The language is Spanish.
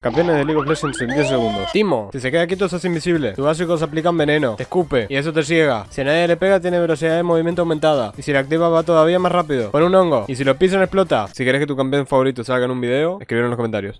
Campeones de League of Legends en 10 segundos. Timo, si se queda quieto se hace invisible. Tus básicos aplican veneno, te escupe y eso te ciega. Si a nadie le pega tiene velocidad de movimiento aumentada. Y si la activa va todavía más rápido. Pon un hongo. Y si lo pisan explota. Si querés que tu campeón favorito salga en un video, escribir en los comentarios.